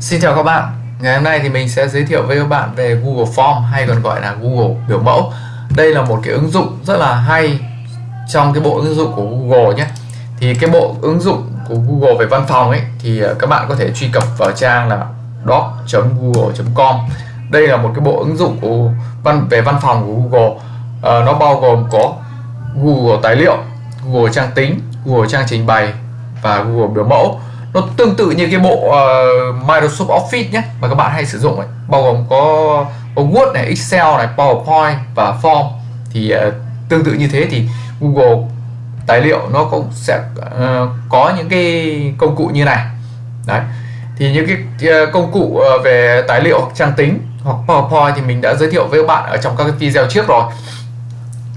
Xin chào các bạn. Ngày hôm nay thì mình sẽ giới thiệu với các bạn về Google Form hay còn gọi là Google biểu mẫu. Đây là một cái ứng dụng rất là hay trong cái bộ ứng dụng của Google nhé. Thì cái bộ ứng dụng của Google về văn phòng ấy thì ờ, các bạn có thể truy cập vào trang là doc.google.com Đây là một cái bộ ứng dụng của văn về văn phòng của Google. À, Nó bao gồm có Google tài liệu, Google trang tính, Google trang trình bày và Google biểu mẫu nó tương tự như cái bộ uh, Microsoft Office nhé mà các bạn hay sử dụng ấy. Bao gồm có, có Word này, Excel này, PowerPoint và Form. Thì uh, tương tự như thế thì Google tài liệu nó cũng sẽ uh, có những cái công cụ như này. Đấy. Thì những cái uh, công cụ uh, về tài liệu trang tính hoặc PowerPoint thì mình đã giới thiệu với các bạn ở trong các cái video trước rồi.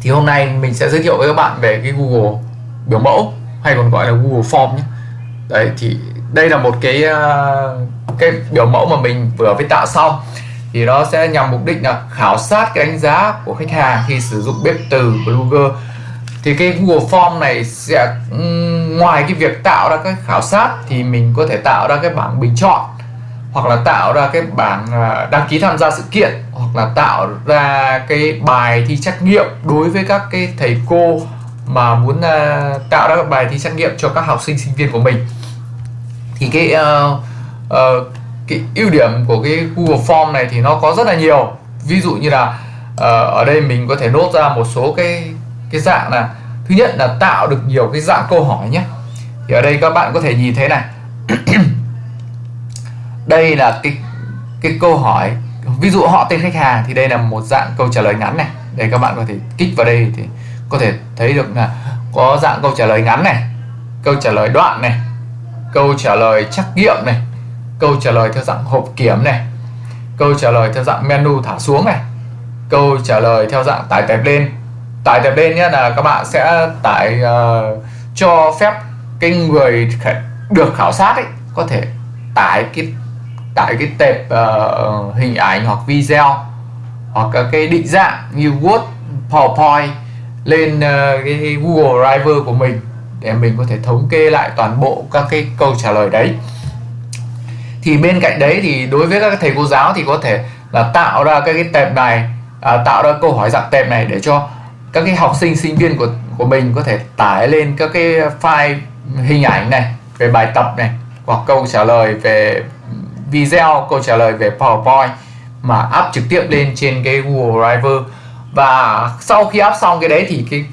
Thì hôm nay mình sẽ giới thiệu với các bạn về cái Google biểu mẫu hay còn gọi là Google Form nhé đấy, thì đây là một cái ờ, cái biểu mẫu mà mình vừa mới tạo xong. Thì nó sẽ nhằm mục đích là khảo sát cái đánh giá của khách hàng khi sử dụng bếp từ Blogger. Thì cái Google Form này sẽ ngoài cái việc tạo ra cái khảo sát thì mình có thể tạo ra cái bảng bình chọn, hoặc là tạo ra cái bảng ờ, đăng ký tham gia sự kiện, hoặc là tạo ra cái bài thi trắc nghiệm đối với các cái thầy cô mà muốn ờ, tạo ra bài thi trắc nghiệm cho các học sinh sinh viên của mình thì cái uh, uh, cái ưu điểm của cái Google Form này thì nó có rất là nhiều. Ví dụ như là uh, ở đây mình có thể nốt ra một số cái cái dạng là thứ nhất là tạo được nhiều cái dạng câu hỏi nhé. Thì ở đây các bạn có thể nhìn thấy này. Đây là cái cái câu hỏi. Ví dụ họ tên khách hàng thì đây là một dạng câu trả lời ngắn này. Đây các bạn có thể kích vào đây thì có thể thấy được là có dạng câu trả lời ngắn này câu trả lời đoạn này câu trả lời trắc nghiệm này. Câu trả lời theo dạng hộp kiểm này. Câu trả lời theo dạng menu thả xuống này. Câu trả lời theo dạng tải tệp lên. Tải tệp lên nhé là các bạn sẽ tải uh, cho phép cái người được khảo sát ấy có thể tải cái tải cái tệp uh, hình ảnh hoặc video hoặc cái định dạng như Word, PowerPoint lên uh, cái Google Drive của mình để mình có thể thống kê lại toàn bộ các cái câu trả lời đấy. Thì bên cạnh đấy thì đối với các thầy cô giáo thì có thể là tạo ra cái, cái tệp này à, tạo ra câu hỏi dạng tệp này để cho các cái học sinh sinh viên của của mình có thể tải lên các cái file hình ảnh này về bài tập này hoặc câu trả lời về video câu trả lời về PowerPoint mà áp trực tiếp lên trên cái Google Drive. Và sau khi áp xong cái đấy thì cái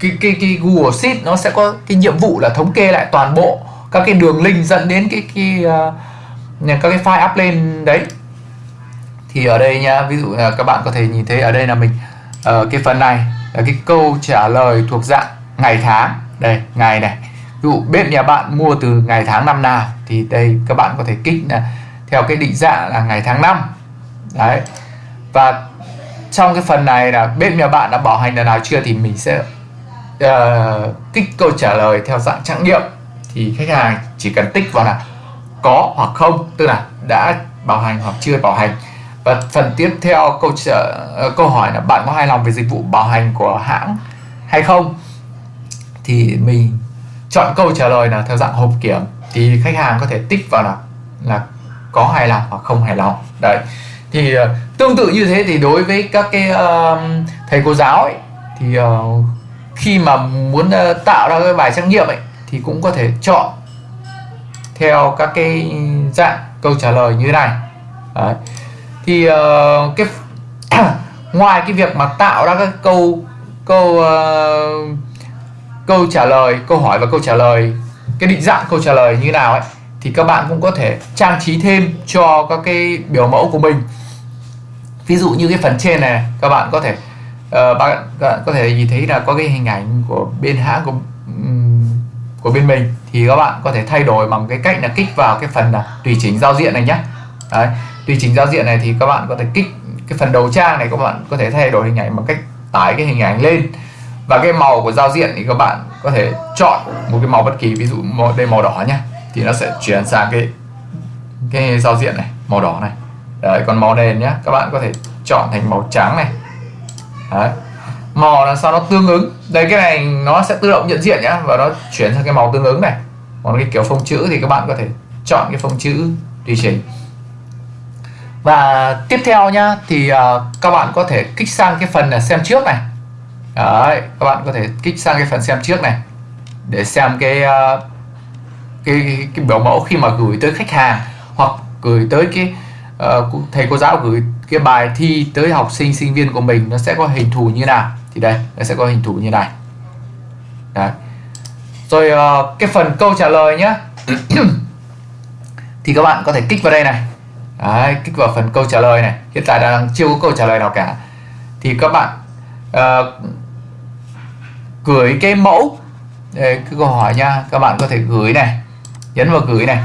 cái, cái, cái Google Sheet nó sẽ có cái nhiệm vụ là thống kê lại toàn bộ các cái đường link dẫn đến cái cái uh, các cái file up lên đấy. Thì ở đây nha ví dụ là các bạn có thể nhìn thấy ở đây là mình uh, cái phần này là cái câu trả lời thuộc dạng ngày tháng. Đây ngày này. Ví dụ bếp nhà bạn mua từ ngày tháng năm nào thì đây các bạn có thể kích là theo cái định dạng là ngày tháng năm. Đấy. Và trong cái phần này là bếp nhà bạn đã bảo hành lần nào chưa thì mình sẽ uh, kích câu trả lời theo dạng trắc nghiệm thì khách hàng chỉ cần tích vào là có hoặc không tức là đã bảo hành hoặc chưa bảo hành. Và phần tiếp theo câu trả, uh, câu hỏi là bạn có hài lòng về dịch vụ bảo hành của hãng hay không? Thì mình chọn câu trả lời là theo dạng hộp kiểm. Thì khách hàng có thể tích vào là là có hài lòng hoặc không hài lòng. Đấy. Thì uh, tương tự như thế thì đối với các cái uh, thầy cô giáo ấy thì uh, khi mà muốn ờ, tạo ra cái bài trắc nghiệm ấy thì cũng có thể chọn theo các cái dạng câu trả lời như thế này Đấy. thì uh, cái ngoài cái việc mà tạo ra các câu câu uh, câu trả lời câu hỏi và câu trả lời cái định dạng câu trả lời như nào ấy thì các bạn cũng có thể trang trí thêm cho các cái biểu mẫu của mình ví dụ như cái phần trên này các bạn có thể uh, bạn, bạn có thể nhìn thấy là có cái hình ảnh của bên hãng của của bên mình. Thì các bạn có thể thay đổi bằng cái cách là kích vào cái phần là tùy chỉnh giao diện này nhé Đấy, tùy chỉnh giao diện này thì các bạn có thể kích cái phần đầu trang này các bạn có thể thay đổi hình ảnh bằng cách tải cái hình ảnh lên. Và cái màu của giao diện thì các bạn có thể chọn một cái màu bất kỳ ví dụ màu đây màu đỏ nhé thì nó sẽ chuyển sang cái cái giao diện này màu đỏ này. Đấy còn màu nền nhé các bạn có thể chọn thành màu trắng này. Đấy. màu là sao nó tương ứng. Đây cái này nó sẽ tự động nhận diện nhá và nó chuyển sang cái màu tương ứng này. Còn cái kiểu phông chữ thì các bạn có thể chọn cái phông chữ tùy chỉnh. Và tiếp theo nhá thì uh, các bạn có thể kích sang cái phần là xem trước này. Đấy, các bạn có thể kích sang cái phần xem trước này. Để xem cái uh, cái, cái, cái biểu mẫu khi mà gửi tới khách hàng hoặc gửi tới cái uh, thầy cô giáo gửi cái bài thi tới học sinh sinh viên của mình nó sẽ có hình thù như nào? Thì đây nó sẽ có hình thù như này. Đấy. rồi uh, cái phần câu trả lời nhé thì các bạn có thể kích vào đây này. Đấy, kích vào phần câu trả lời này. Hiện tại đang chưa có câu trả lời nào cả. Thì các bạn uh, gửi cái mẫu. Đây, cái câu hỏi nha các bạn có thể gửi này nhấn vào gửi này.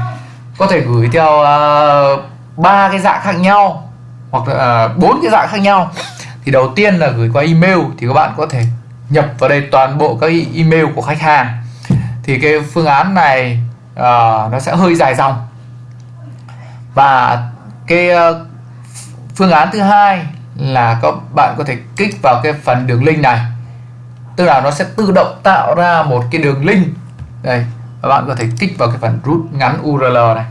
Có thể gửi theo ờ, ba uh, cái dạng khác nhau hoặc là à, bốn cái dạng khác nhau. Thì đầu tiên là gửi qua email thì các bạn có thể nhập vào đây toàn bộ các email của khách hàng. Thì cái phương án này uh, nó sẽ hơi dài dòng. Và cái uh, phương án thứ hai là các bạn có thể kích vào cái phần đường link này. Tức là nó sẽ tự động tạo ra một cái đường link. Đây và bạn có thể kích vào cái phần rút ngắn URL này.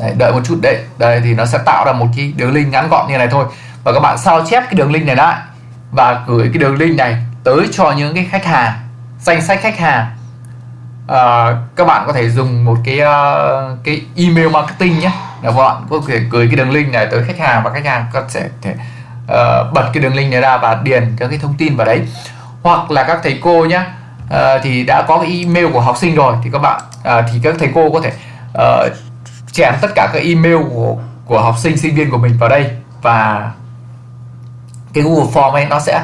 Đấy, đợi một chút đấy. Đây thì nó sẽ tạo ra một cái đường link ngắn gọn như này thôi. Và các bạn sao chép cái đường link này lại và gửi cái đường link này tới cho những cái khách hàng danh sách khách hàng. À, các bạn có thể dùng một cái uh, cái email marketing nhé. Là bạn có thể gửi cái đường link này tới khách hàng và khách hàng có thể, thể uh, bật cái đường link này ra và điền các cái thông tin vào đấy. Hoặc là các thầy cô nhé uh, thì đã có cái email của học sinh rồi thì các bạn uh, thì các thầy cô có thể uh, chèn tất cả các email của của học sinh sinh viên của mình vào đây. Và cái Google Form ấy nó sẽ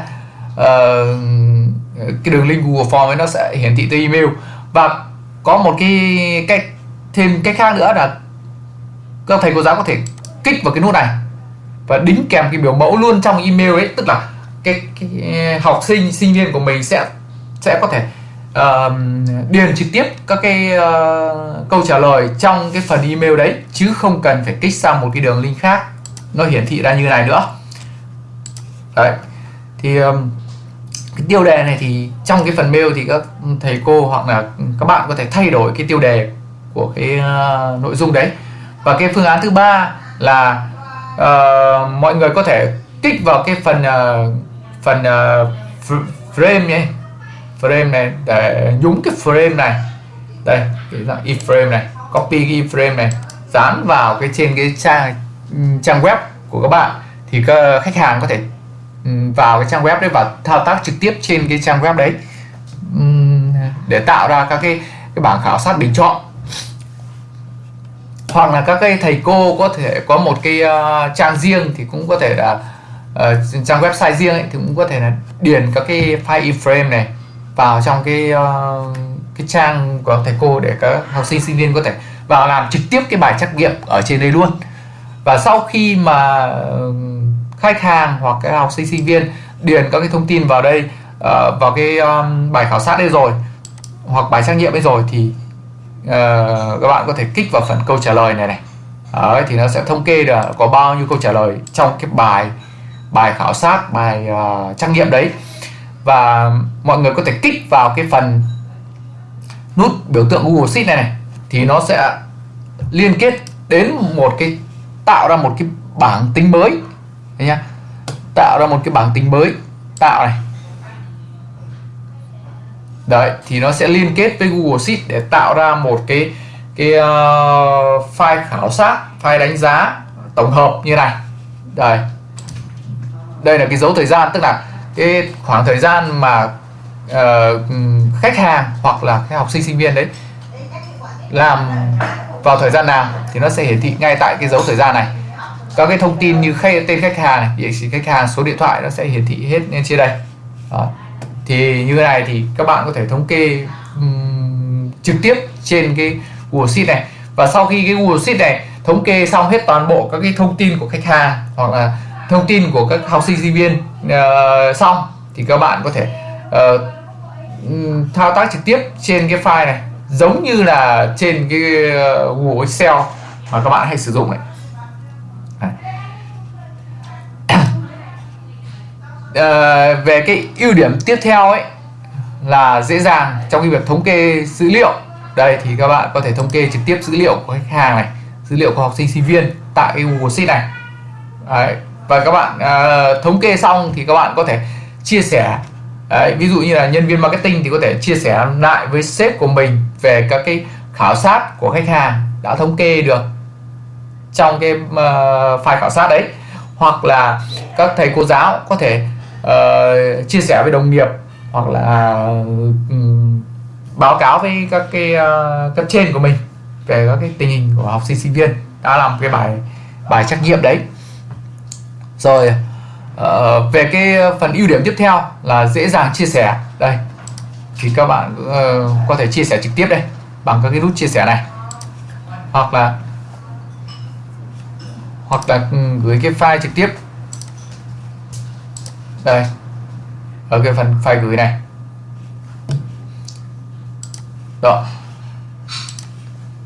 uh, cái đường link Google Form ấy nó sẽ hiển thị tới email. Và có một cái cách thêm cách khác nữa là các thầy cô giáo có thể kích vào cái nút này và đính kèm cái biểu mẫu luôn trong email ấy. Tức là cái, cái học sinh sinh viên của mình sẽ sẽ có thể uh, điền trực tiếp các cái uh, câu trả lời trong cái phần email đấy chứ không cần phải kích sang một cái đường link khác. Nó hiển thị ra như này nữa. Đấy. Thì um, cái tiêu đề này thì trong cái phần mail thì các thầy cô hoặc là các bạn có thể thay đổi cái tiêu đề của cái uh, nội dung đấy. Và cái phương án thứ ba là uh, mọi người có thể kích vào cái phần uh, phần uh, frame nhé frame này để nhúng cái frame này. Đây cái dạng iframe này copy cái iframe này dán vào cái trên cái trang ừ, trang web của các bạn. Thì các khách hàng có thể ừ, vào cái trang web đấy và thao tác trực tiếp trên cái trang web đấy. Ừ, để tạo ra các cái cái bảng khảo sát bình chọn. Hoặc là các cái thầy cô có thể có một cái uh, trang riêng thì cũng có thể là uh, trang website riêng ấy, thì cũng có thể là điền các cái file iframe này vào trong cái uh, cái trang của thầy cô để các học sinh sinh viên có thể vào làm trực tiếp cái bài trắc nghiệm ở trên đây luôn. Và sau khi mà ờ, khách hàng hoặc cái học sinh sinh viên điền các cái thông tin vào đây uh, vào cái um, bài khảo sát đây rồi hoặc bài trắc nghiệm đây rồi thì uh, các bạn có thể kích vào phần câu trả lời này này. Đấy, thì nó sẽ thống kê được có bao nhiêu câu trả lời trong cái bài bài khảo sát bài uh, trắc nghiệm đấy và mọi người có thể kích vào cái phần nút biểu tượng Google Sheet này này thì nó sẽ liên kết đến một cái tạo ra một cái bảng tính mới. Đấy nhá? Tạo ra một cái bảng tính mới tạo này. Đấy thì nó sẽ liên kết với Google Sheet để tạo ra một cái cái uh, file khảo sát file đánh giá tổng hợp như này. Đây đây là cái dấu thời gian tức là cái khoảng thời gian mà uh, khách hàng hoặc là cái học sinh sinh viên đấy làm vào thời gian nào thì nó sẽ hiển thị ngay tại cái dấu thời gian này. Các cái thông tin như khay, tên khách hàng này địa chỉ khách hàng số điện thoại nó sẽ hiển thị hết lên trên đây. Đó. thì như thế này thì các bạn có thể thống kê um, trực tiếp trên cái Google Sheet này. Và sau khi cái Google Sheet này thống kê xong hết toàn bộ các cái thông tin của khách hàng hoặc là thông tin của các học sinh sinh viên uh, xong thì các bạn có thể uh, thao tác trực tiếp trên cái file này giống như là trên cái uh, Google Excel mà các bạn hay sử dụng này à, về cái ưu điểm tiếp theo ấy là dễ dàng trong cái việc thống kê dữ liệu. Đây thì các bạn có thể thống kê trực tiếp dữ liệu của khách hàng này dữ liệu của học sinh sinh viên tại cái Google Sheet này. Đấy và các bạn uh, thống kê xong thì các bạn có thể chia sẻ. Đấy, ví dụ như là nhân viên marketing thì có thể chia sẻ lại với sếp của mình về các cái khảo sát của khách hàng đã thống kê được trong cái uh, file khảo sát đấy. Hoặc là các thầy cô giáo có thể uh, chia sẻ với đồng nghiệp hoặc là um, báo cáo với các cái uh, cấp trên của mình về các cái tình hình của học sinh sinh viên. Đã làm cái bài bài trắc nghiệm đấy rồi uh, về cái phần ưu điểm tiếp theo là dễ dàng chia sẻ. Đây thì các bạn uh, có thể chia sẻ trực tiếp đây bằng các cái nút chia sẻ này. Hoặc là hoặc là ừ, gửi cái file trực tiếp. Đây ở cái phần file gửi này. Đó.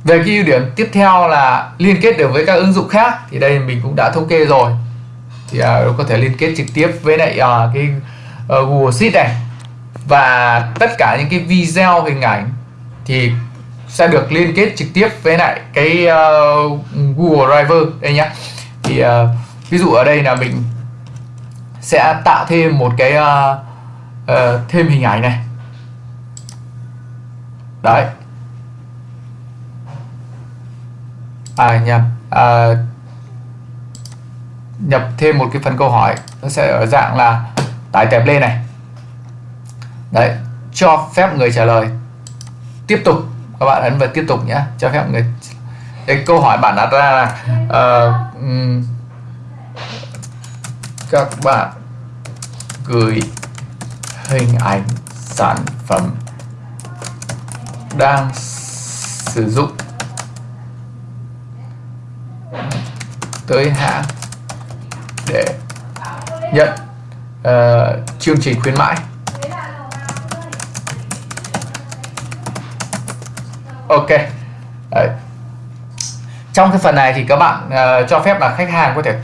Về cái ưu điểm tiếp theo là liên kết được với các ứng dụng khác thì đây mình cũng đã thống kê rồi thì uh, có thể liên kết trực tiếp với lại à, cái uh, Google Sheet này. Và tất cả những cái video hình ảnh thì sẽ được liên kết trực tiếp với lại cái uh, Google Drive đây nhá. Thì uh, ví dụ ở đây là mình sẽ tạo thêm một cái uh, uh, thêm hình ảnh này. Đấy. À nhầm. À, nhập thêm một cái phần câu hỏi nó sẽ ở dạng là tải tệp lên này. Đấy cho phép người trả lời. Tiếp tục các bạn ấn vào tiếp tục nhé cho phép người cái câu hỏi bạn đặt ra là uh, các bạn gửi hình ảnh sản phẩm đang sử dụng tới hãng để nhận uh, chương trình khuyến mãi. Ok. Đấy. trong cái phần này thì các bạn uh, cho phép là khách hàng có thể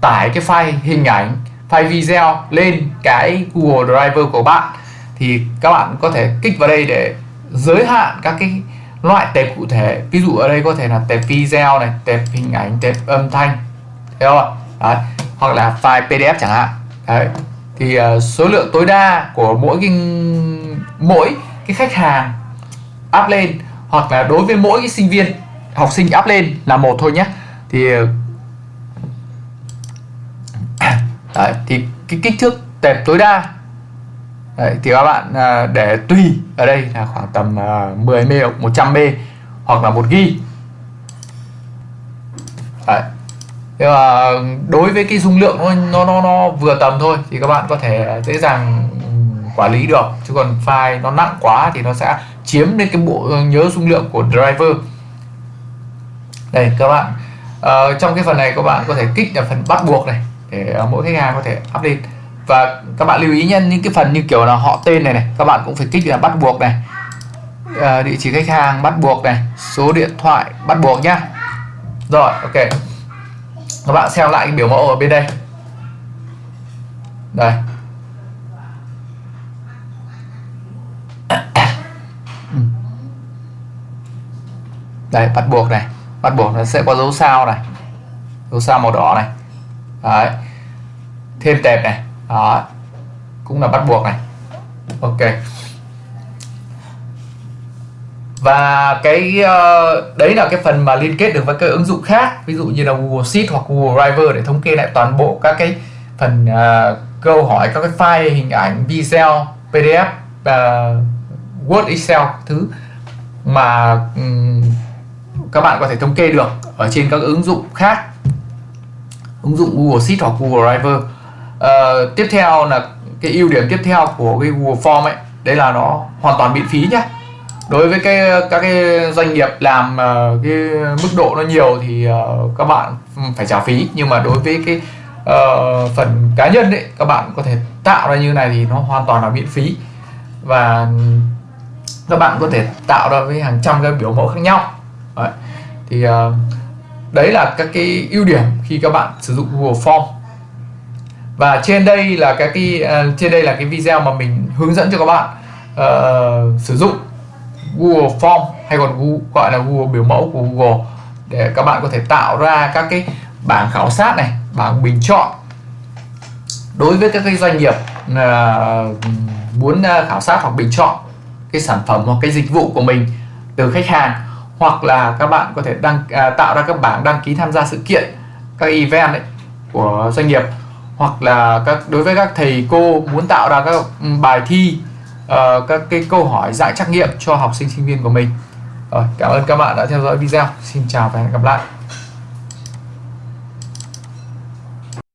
tải cái file hình ảnh file video lên cái Google Driver của bạn. Thì các bạn có thể kích vào đây để giới hạn các cái loại tệp cụ thể. Ví dụ ở đây có thể là tệp video này tệp hình ảnh tệp âm thanh. Thấy không ạ? Đấy. hoặc là file PDF chẳng hạn Đấy. thì uh, số lượng tối đa của mỗi cái mỗi cái khách hàng up lên hoặc là đối với mỗi cái sinh viên học sinh up lên là một thôi nhé thì ờ, Đấy, thì cái kích thước tệp tối đa Đấy, thì các bạn à, để tùy ở đây là khoảng tầm à, 10 m 100 m hoặc là 1 g Đấy. Nhưng mà đối với cái dung lượng nó, nó nó nó vừa tầm thôi thì các bạn có thể dễ dàng ừ, quản lý được. Chứ còn file nó nặng quá thì nó sẽ chiếm đến cái bộ nhớ dung lượng của driver. Đây các bạn ờ, trong cái phần này các bạn có thể kích là phần bắt buộc này để ờ, mỗi khách hàng có thể up lên và các bạn lưu ý nhân những cái phần như kiểu là họ tên này này các bạn cũng phải kích là bắt buộc này. À, địa chỉ khách hàng bắt buộc này số điện thoại bắt buộc nhá. Rồi ok các bạn xem lại cái biểu mẫu ở bên đây. Đây. Đây, bắt buộc này. Bắt buộc nó sẽ có dấu sao này. Dấu sao màu đỏ này. Đấy. Thêm tệp này. Đó. Cũng là bắt buộc này. Ok và cái uh, đấy là cái phần mà liên kết được với các ứng dụng khác. Ví dụ như là Google Sheet hoặc Google Drive để thống kê lại toàn bộ các cái phần uh, câu hỏi các cái file hình ảnh video PDF uh, ờ, Word Excel thứ mà um, các bạn có thể thống kê được ở trên các ứng dụng khác. Ứng dụng Google Sheet hoặc Google Drive uh, tiếp theo là cái ưu điểm tiếp theo của cái Google Form ấy đấy là nó hoàn toàn miễn phí nhé đối với cái các cái doanh nghiệp làm uh, cái mức độ nó nhiều thì uh, các bạn phải trả phí. Nhưng mà đối với cái uh, phần cá nhân đấy các bạn có thể tạo ra như này thì nó hoàn toàn là miễn phí. Và các bạn có thể tạo ra với hàng trăm cái biểu mẫu khác nhau. Đấy. thì uh, đấy là các cái ưu điểm khi các bạn sử dụng Google Form. Và trên đây là các cái uh, trên đây là cái video mà mình hướng dẫn cho các bạn uh, sử dụng. Google Form hay còn Google, gọi là Google biểu mẫu của Google để các bạn có thể tạo ra các cái bảng khảo sát này bảng bình chọn. Đối với các cái doanh nghiệp uh, muốn à, khảo sát hoặc bình chọn cái sản phẩm hoặc cái dịch vụ của mình từ khách hàng hoặc là các bạn có thể đăng à, tạo ra các bảng đăng ký tham gia sự kiện các event ấy, của doanh nghiệp hoặc là các đối với các thầy cô muốn tạo ra các ừ, bài thi uh, các cái câu hỏi dạng trắc nghiệm cho học sinh sinh viên của mình. Rồi cảm ơn các bạn đã theo dõi video. Xin chào và hẹn gặp lại.